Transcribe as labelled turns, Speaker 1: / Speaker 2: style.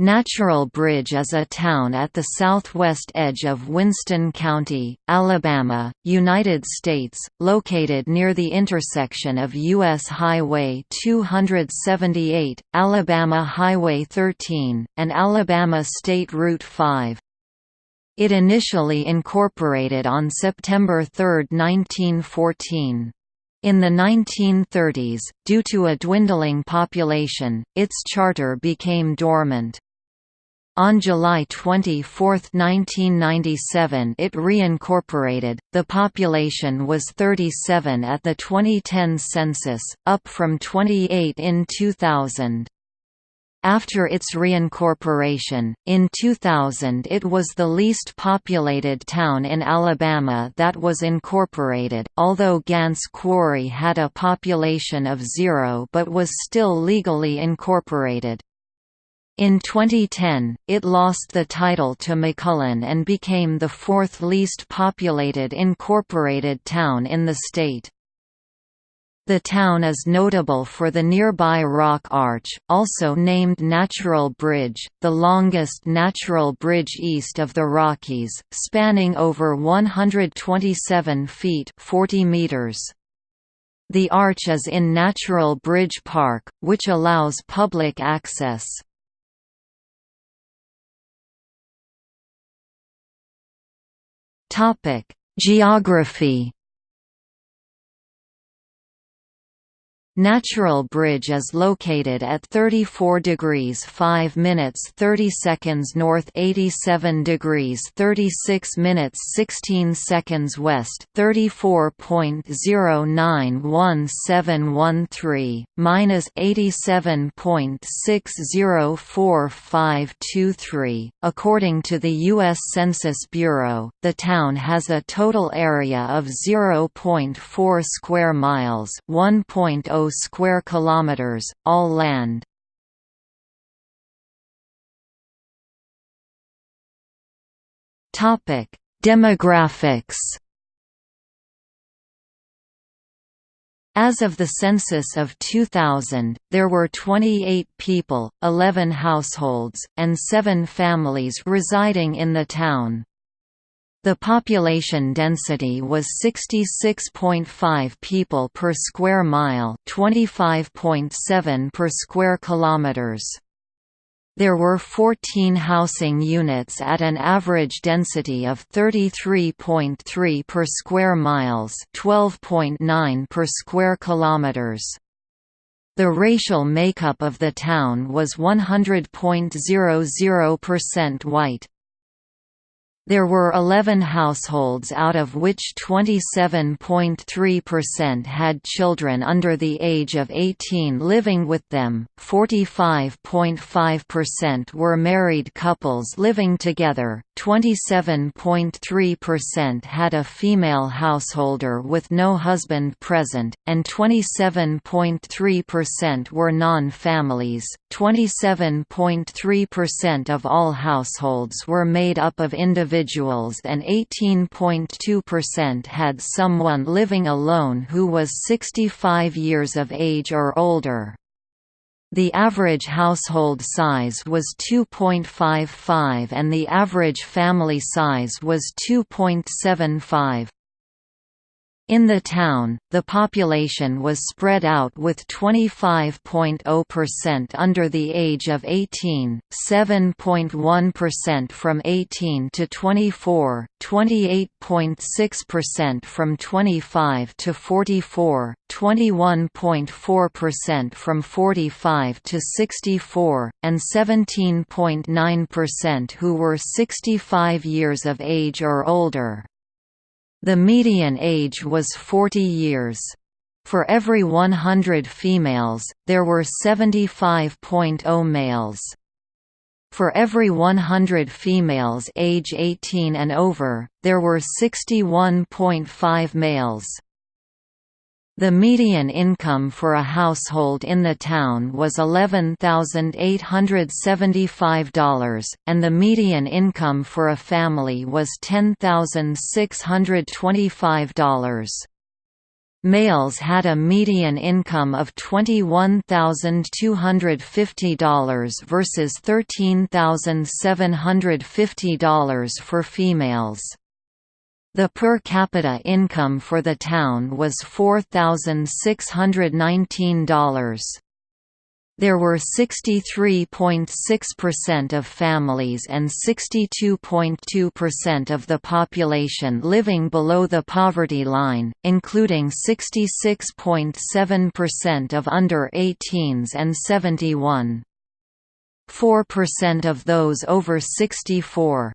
Speaker 1: Natural Bridge is a town at the southwest edge of Winston County, Alabama, United States, located near the intersection of U.S. Highway 278, Alabama Highway 13, and Alabama State Route 5. It initially incorporated on September 3, 1914. In the 1930s, due to a dwindling population, its charter became dormant. On July 24, 1997 it reincorporated. The population was 37 at the 2010 census, up from 28 in 2000. After its reincorporation, in 2000 it was the least populated town in Alabama that was incorporated, although Gantts Quarry had a population of zero but was still legally incorporated. In 2010, it lost the title to McMullen and became the fourth least populated incorporated town in the state. The town is notable for the nearby Rock Arch, also named Natural Bridge, the longest natural bridge east of the Rockies, spanning over 127 feet 40 meters. The arch is in Natural Bridge Park, which allows public access. Topic: Geography Natural Bridge is located at 34 degrees 5 minutes 30 seconds north 87 degrees 36 minutes 16 seconds west 34.091713, minus 87.604523. According to the U.S. Census Bureau, the town has a total area of 0.4 square miles 1.0 square kilometers, all land. Topic: Demographics As of the census of 2000, there were 28 people, 11 households, and 7 families residing in the town. The population density was 66.5 people per square mile, 25.7 per square kilometers. There were 14 housing units at an average density of 33.3 per square miles, 12.9 per square kilometers. The racial makeup of the town was 100.00% white. There were 11 households out of which 27.3% had children under the age of 18 living with them, 45.5% were married couples living together, 27.3% had a female householder with no husband present, and 27.3% were non-families. 27.3% of all households were made up of individuals individuals and 18.2% had someone living alone who was 65 years of age or older. The average household size was 2.55 and the average family size was 2.75. In the town, the population was spread out with 25.0% under the age of 18, 7.1% from 18 to 24, 28.6% from 25 to 44, 21.4% from 45 to 64, and 17.9% who were 65 years of age or older. The median age was 40 years. For every 100 females, there were 75.0 males. For every 100 females age 18 and over, there were 61.5 males. The median income for a household in the town was $11,875, and the median income for a family was $10,625. Males had a median income of $21,250 versus $13,750 for females. The per capita income for the town was $4,619. There were 63.6% of families and 62.2% of the population living below the poverty line, including 66.7% of under 18s and 71. 4% of those over 64.